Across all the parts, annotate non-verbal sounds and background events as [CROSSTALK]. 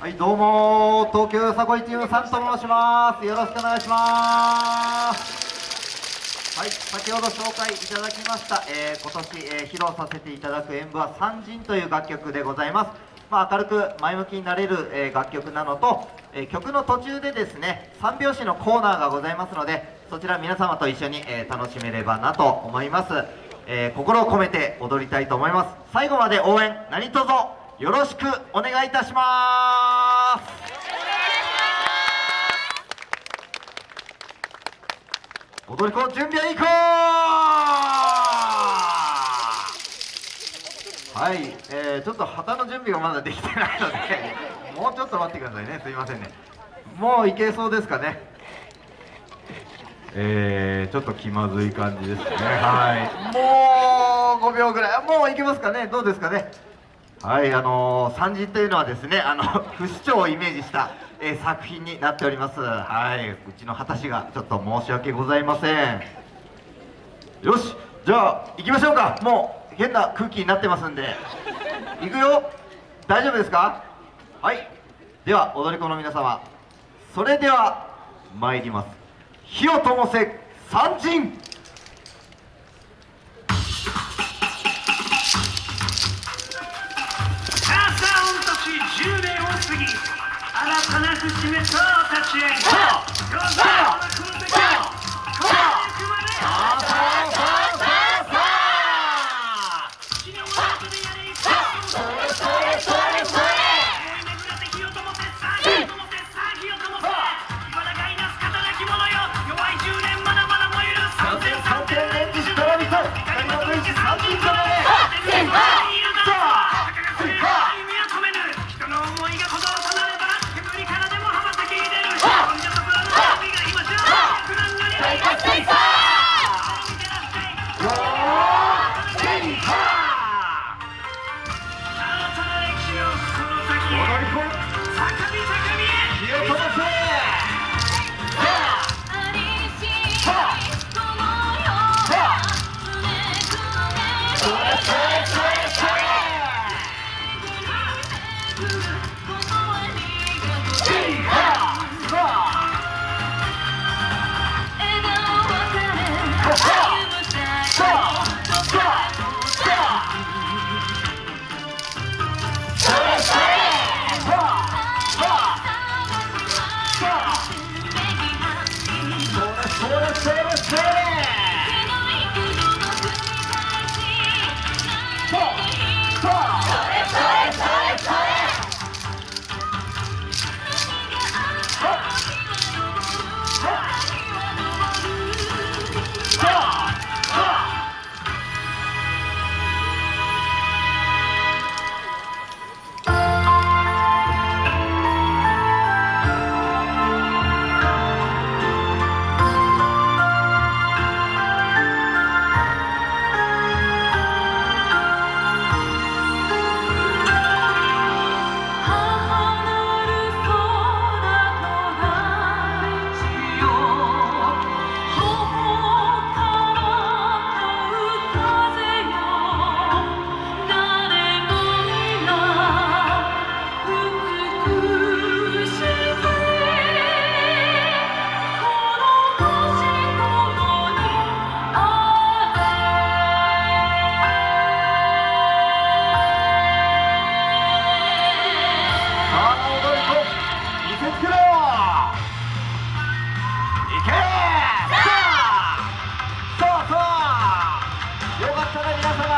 はい、どうも、東京よさこいチームさんと申します。よろしくお願いします。はい、先ほど紹介いただきました、えー今年、えー披露させていただく演舞は「三人」という楽曲でございます。まあ、明るく前向きになれる、えー楽曲なのと、え曲の途中でですね三拍子のコーナーがございますのでそちら皆様と一緒に、え楽しめればなと思います、え心を込めて踊りたいと思います最後まで応援何卒よろしくお願いいたします。踊り子準備はいいこはい、えー、ちょっと旗の準備がまだできてないのでもうちょっと待ってくださいね。すいませんね。もういけそうですかね。えー、ちょっと気まずい感じですね。はい。もう5秒ぐらい。もういけますかね。どうですかね。はい、あのー、三人というのはですね、あの [LAUGHS] 不死鳥をイメージした、えー作品になっております。はい、うちの果たしがちょっと申し訳ございません。よし、じゃあ行きましょうか。もう変な空気になってますんで。行くよ。大丈夫ですか？はい。では踊り子の皆様、それでは参ります。火を灯せ三人。新た立ち合い Hey!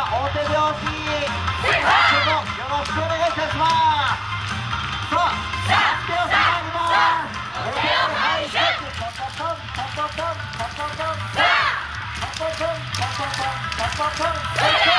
大手拍子。よろしくお願いいたしますさあ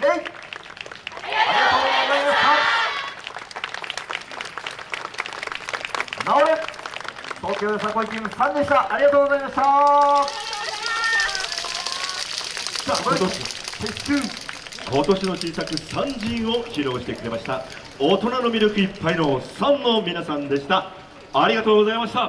礼ありがとうございました直れ東京よさこいチーム3でした。ありがとうございました。さあ今年撤収今年の小さく三陣を披露してくれました。大人の魅力いっぱいの3の皆さんでした。ありがとうございました。